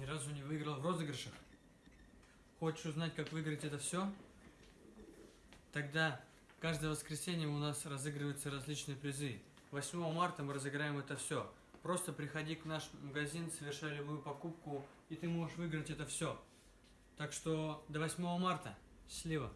ни разу не выиграл в розыгрышах? Хочешь узнать, как выиграть это все? Тогда каждое воскресенье у нас разыгрываются различные призы. 8 марта мы разыграем это все. Просто приходи к наш магазин, совершай любую покупку, и ты можешь выиграть это все. Так что до 8 марта. Счастливо!